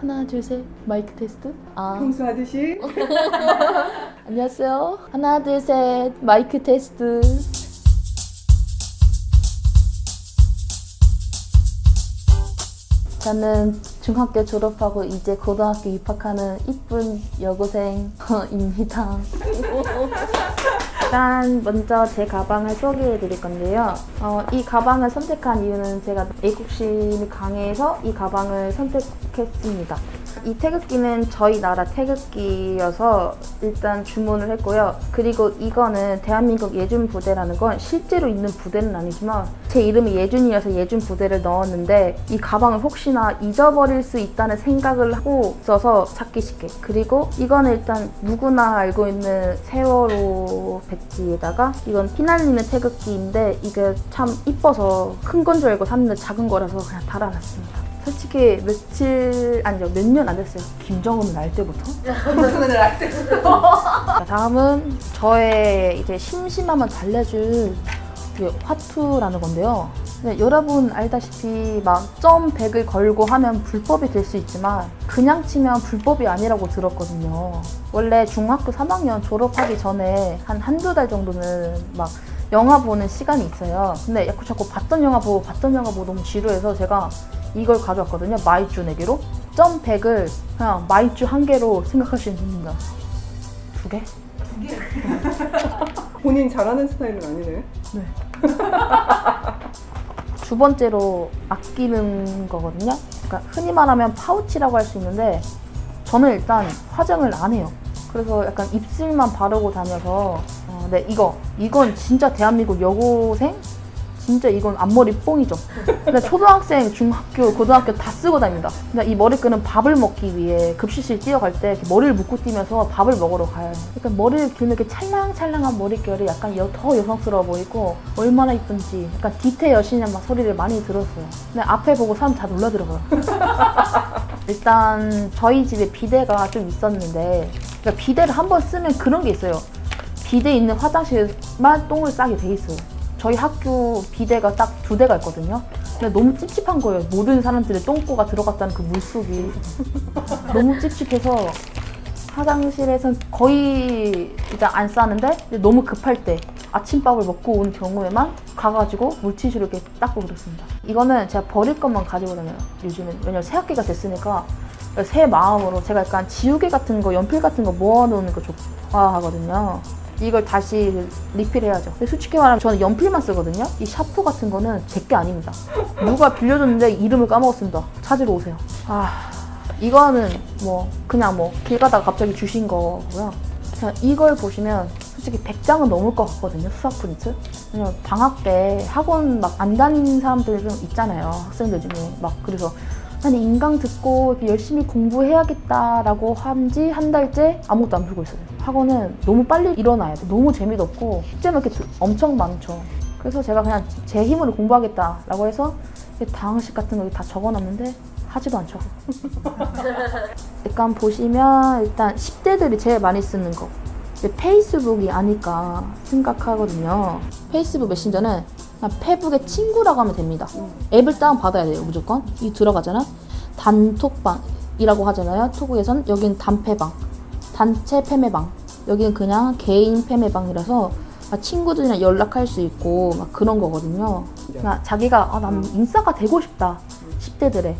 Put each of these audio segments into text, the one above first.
하나 둘 셋. 마이크 테스트. 아. 평소 하듯이. 안녕하세요. 하나 둘 셋. 마이크 테스트. 저는 중학교 졸업하고 이제 고등학교 입학하는 이쁜 여고생입니다 일단 먼저 제 가방을 소개해 드릴 건데요. 어, 이 가방을 선택한 이유는 제가 애국심이 강해서 이 가방을 선택했습니다. 이 태극기는 저희 나라 태극기여서 일단 주문을 했고요. 그리고 이거는 대한민국 예준 부대라는 건 실제로 있는 부대는 아니지만 제 이름이 예준이어서 예준 부대를 넣었는데 이 가방을 혹시나 잊어버릴 수 있다는 생각을 하고 있어서 찾기 쉽게 그리고 이거는 일단 누구나 알고 있는 세월호 배지에다가 이건 피날리는 태극기인데 이게 참 이뻐서 큰 건 줄 알고 샀는데 작은 거라서 그냥 달아놨습니다. 솔직히 며칠 아니죠 몇년 안 됐어요. 김정은을 알 때부터. 평소는 알 때. 자, 다음은 저의 이제 심심함을 달래줄 그 화투라는 건데요. 네, 여러분 알다시피 막점 100을 걸고 하면 불법이 될 수 있지만 그냥 치면 불법이 아니라고 들었거든요. 원래 중학교 3학년 졸업하기 전에 한 한두 달 정도는 막 영화 보는 시간이 있어요. 근데 자꾸 자꾸 봤던 영화 보고 봤던 영화 보고 너무 지루해서 제가 이걸 가져왔거든요. 마이쮸 내기로. 점 100을 그냥 마이쮸 한 개로 생각하시면 됩니다. 두 개? 본인 잘하는 스타일은 아니네. 네. 두 번째로 아끼는 거거든요. 그러니까 흔히 말하면 파우치라고 할 수 있는데 저는 일단 화장을 안 해요. 그래서 약간 입술만 바르고 다녀서 어, 네 이거 이건 진짜 대한민국 여고생 진짜 이건 앞머리 뽕이죠. 근데 초등학생, 중학교, 고등학교 다 쓰고 다닙니다. 근데 이 머리끈은 밥을 먹기 위해 급식실 뛰어갈 때 머리를 묶고 뛰면서 밥을 먹으러 가요. 그러니까 머리를 길면 이렇게 찰랑찰랑한 머릿결이 약간 여- 더 여성스러워 보이고 얼마나 이쁜지 약간 디테 여신의 막 소리를 많이 들었어요. 근데 앞에 보고 사람 다 놀라더라고요. 일단 저희 집에 비데가 좀 있었는데 그러니까 비데를 한 번 쓰면 그런 게 있어요. 비데 있는 화장실만 똥을 싸게 돼 있어요. 저희 학교 비데가 딱 두 대가 있거든요. 근데 너무 찝찝한 거예요. 모든 사람들의 똥꼬가 들어갔다는 그 물속이 너무 찝찝해서 화장실에선 거의 이제 안 싸는데 너무 급할 때 아침밥을 먹고 온 경우에만 가가지고 물티슈로 이렇게 닦고 그렇습니다. 이거는 제가 버릴 것만 가지고 다녀요. 요즘은 왜냐면 새 학기가 됐으니까 새 마음으로 제가 약간 지우개 같은 거, 연필 같은 거 모아놓는 거 좋아하거든요. 이걸 다시 리필해야죠. 솔직히 말하면 저는 연필만 쓰거든요. 이 샤프 같은 거는 제 게 아닙니다. 누가 빌려줬는데 이름을 까먹었습니다. 찾으러 오세요. 아, 이거는 뭐 그냥 뭐 길 가다가 갑자기 주신 거고요. 자, 이걸 보시면 솔직히 100장은 넘을 것 같거든요. 수학 프린트. 왜냐면 방학 때 학원 막 안 다니는 사람들 좀 있잖아요. 학생들 중에. 막 그래서 난 인강 듣고 열심히 공부해야겠다라고 한 지 한 달째 아무것도 안 풀고 있어요. 학원은 너무 빨리 일어나야 돼. 너무 재미도 없고 숙제만 이렇게 엄청 많죠. 그래서 제가 그냥 제 힘으로 공부하겠다라고 해서 당식 같은 거 다 적어놨는데 하지도 않죠. 약간 보시면 일단 10대들이 제일 많이 쓰는 거 페이스북이 아닐까 생각하거든요. 페이스북 메신저는 페북의 친구라고 하면 됩니다. 앱을 다운받아야 돼요, 무조건. 이 들어가잖아. 단톡방이라고 하잖아요. 톡에선 여기는 단패방, 단체 패매방. 여기는 그냥 개인 패매방이라서 막 친구들이랑 연락할 수 있고 막 그런 거거든요. 그냥 자기가 아, 난 인싸가 되고 싶다. 10대들의.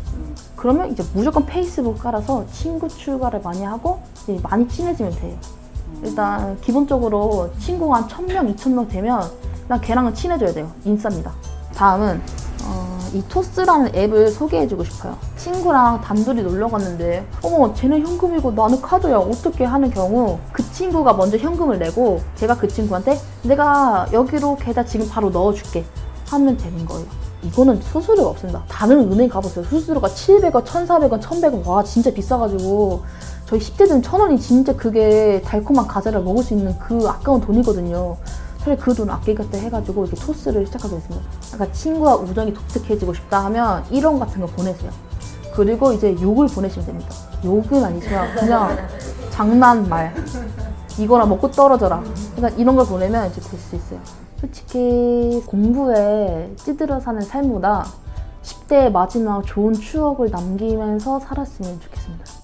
그러면 이제 무조건 페이스북 깔아서 친구 출가를 많이 하고 이제 많이 친해지면 돼요. 일단 기본적으로 친구가 한 1000명, 2000명 되면 난 걔랑은 친해져야 돼요. 인싸입니다. 다음은 어, 이 토스라는 앱을 소개해주고 싶어요. 친구랑 단둘이 놀러 갔는데 어머 쟤는 현금이고 나는 카드야 어떻게 하는 경우 그 친구가 먼저 현금을 내고 제가 그 친구한테 내가 여기로 계좌 지금 바로 넣어줄게 하면 되는 거예요. 이거는 수수료가 없습니다. 다른 은행 가보세요. 수수료가 700원, 1,400원, 1,100원. 와, 진짜 비싸가지고. 저희 10대들은 천 원이 진짜 그게 달콤한 과자를 먹을 수 있는 그 아까운 돈이거든요. 차라리 그돈 아끼겠다 해가지고 이렇게 토스를 시작하게 됐습니다. 약간 친구와 우정이 독특해지고 싶다 하면 이런 같은 거 보내세요. 그리고 이제 욕을 보내시면 됩니다. 욕은 아니지만 그냥 장난말. 이거나 먹고 떨어져라. 그러니까 이런 걸 보내면 이제 될 수 있어요. 솔직히 공부에 찌들어 사는 삶보다 20대의 마지막 좋은 추억을 남기면서 살았으면 좋겠습니다.